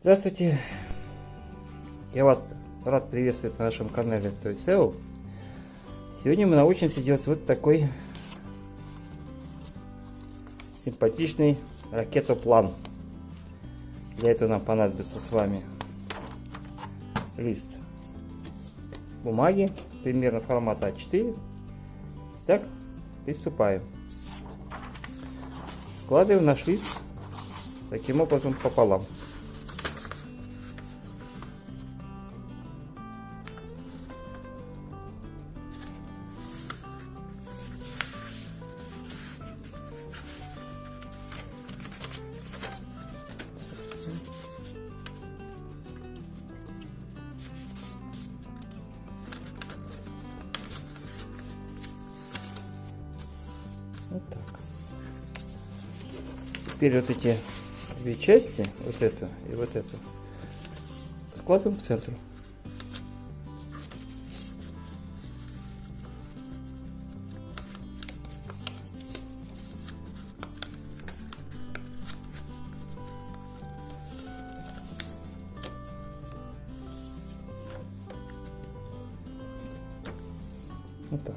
Здравствуйте! Я вас рад приветствовать на нашем канале Toy SEO. Сегодня мы научимся делать вот такой симпатичный ракетоплан. Для этого нам понадобится с вами лист бумаги, примерно формата А4. Так, приступаем. Складываем наш лист таким образом пополам. Теперь вот эти две части, вот эту и вот эту, складываем к центру. Вот так.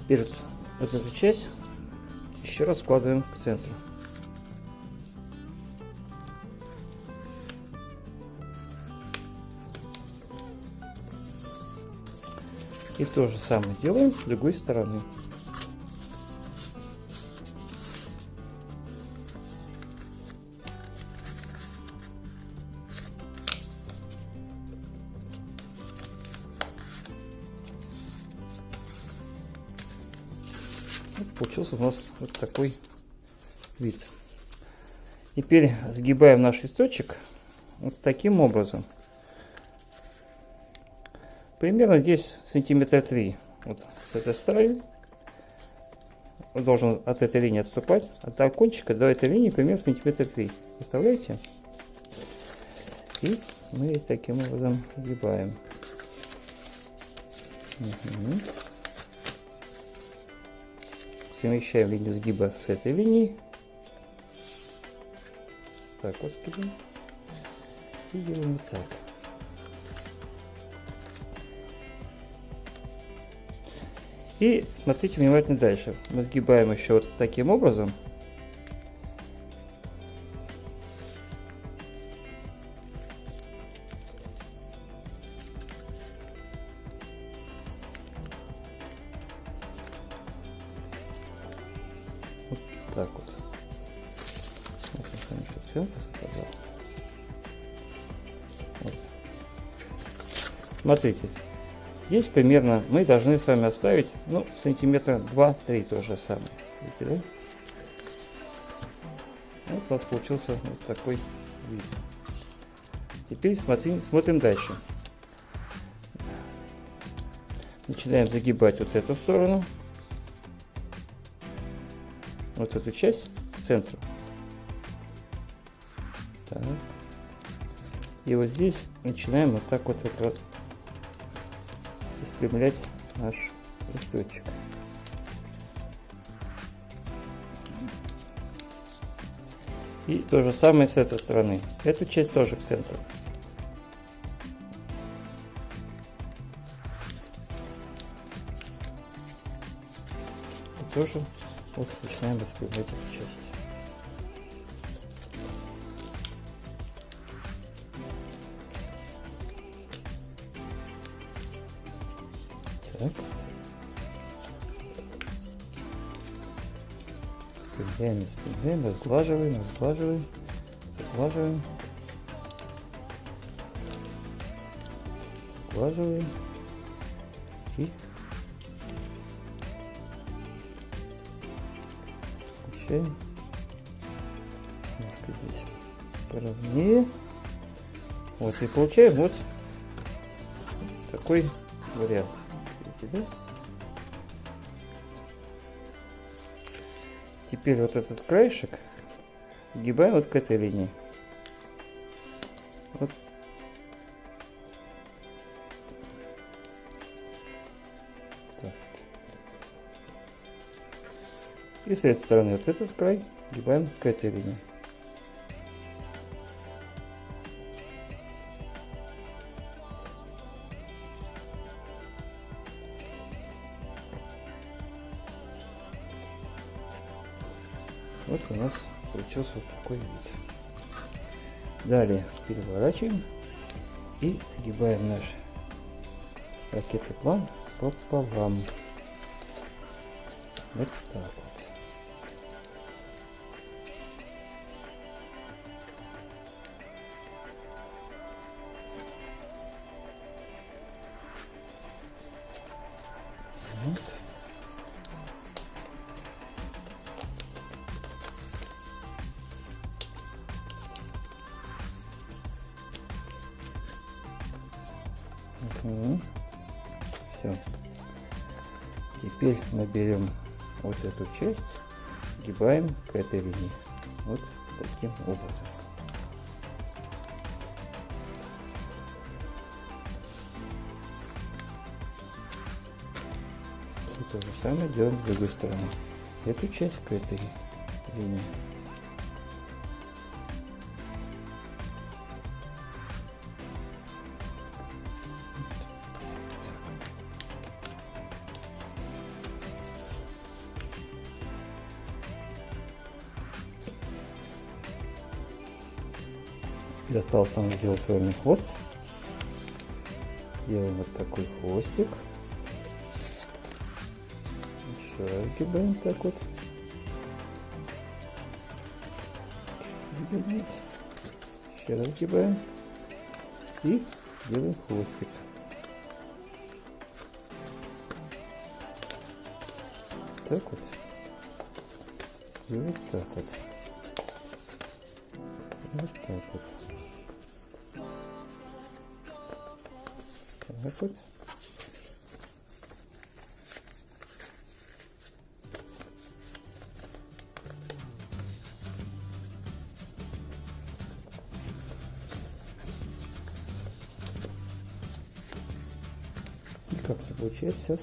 Теперь вот эту часть еще раз складываем к центру. И то же самое делаем с другой стороны. Вот получился у нас вот такой вид. Теперь сгибаем наш листочек вот таким образом. Примерно здесь сантиметра 3. Вот с этой стороны. Он должен от этой линии отступать. От окончика до этой линии примерно сантиметра 3. Представляете? И мы таким образом сгибаем. Угу совмещаем линию сгиба с этой линией. Так, вот сгибаем. И делаем вот так. И смотрите внимательно дальше. Мы сгибаем еще вот таким образом. Так вот. Смотрите. Здесь примерно мы должны с вами оставить, ну, сантиметра 2-3 то же самое. Видите, да? Вот у нас получился вот такой вид. Теперь смотрим, смотрим дальше. Начинаем загибать вот эту сторону вот эту часть к центру. Так. И вот здесь начинаем вот так вот, вот, вот распрямлять наш листочек. И то же самое с этой стороны. Эту часть тоже к центру. Тоже вот начинаем распределять эту часть. Так. Распределяем, распределяем, разглаживаем, разглаживаем, разглаживаем. Разглаживаем. И включаем. Немножко здесь поровнее. Вот и получаем вот такой вариант. Видите, да? Теперь вот этот краешек сгибаем вот к этой линии. И с этой стороны вот этот край прибавим к этой линии. Вот у нас получился вот такой вид. Далее переворачиваем и сгибаем наш ракетный план пополам. Вот так вот. Угу. Все. Теперь мы берем вот эту часть, гибаем к этой линии. Вот таким образом. И то же самое делаем с другой стороны. Эту часть к этой линии. Осталось нам сделать с вами хвост. Делаем вот такой хвостик. Еще раз гибаем так вот. Еще раз гибаем. И делаем хвостик. Так вот. И вот так вот. Вот так вот. Так вот. Никак не получается сейчас.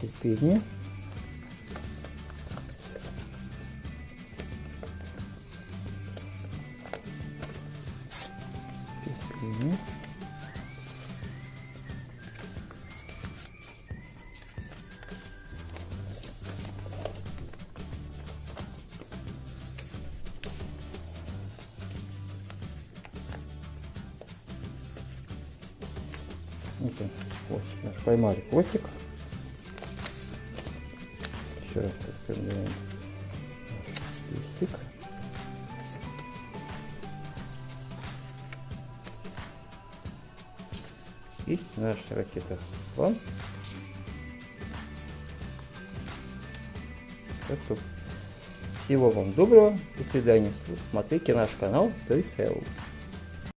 Терпение. Вот он, хвостик наш. Поймали хвостик. Еще раз распрямляем наш листик. И наш ракета. Готов. Всего вам доброго. До свидания. Смотрите наш канал Прицел.